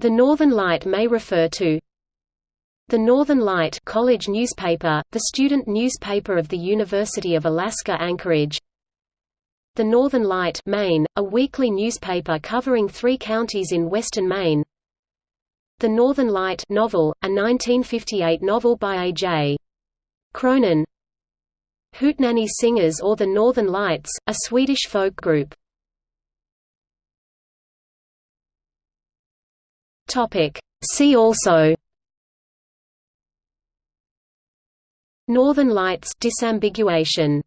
The Northern Light may refer to the Northern Light college newspaper, the student newspaper of the University of Alaska Anchorage. The Northern Light Maine, a weekly newspaper covering three counties in western Maine. The Northern Light novel, a 1958 novel by A.J. Cronin. Hootenanny Singers or the Northern Lights, a Swedish folk group See also. Northern Lights disambiguation